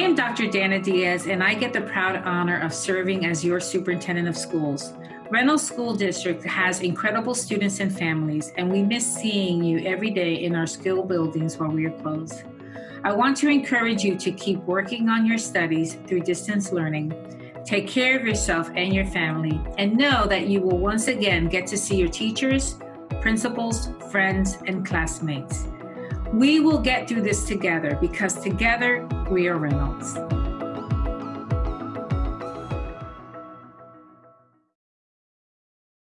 am Dr. Dana Diaz, and I get the proud honor of serving as your superintendent of schools. Reynolds School District has incredible students and families, and we miss seeing you every day in our school buildings while we are closed. I want to encourage you to keep working on your studies through distance learning. Take care of yourself and your family, and know that you will once again get to see your teachers, principals, friends, and classmates. We will get through this together because together we are Reynolds.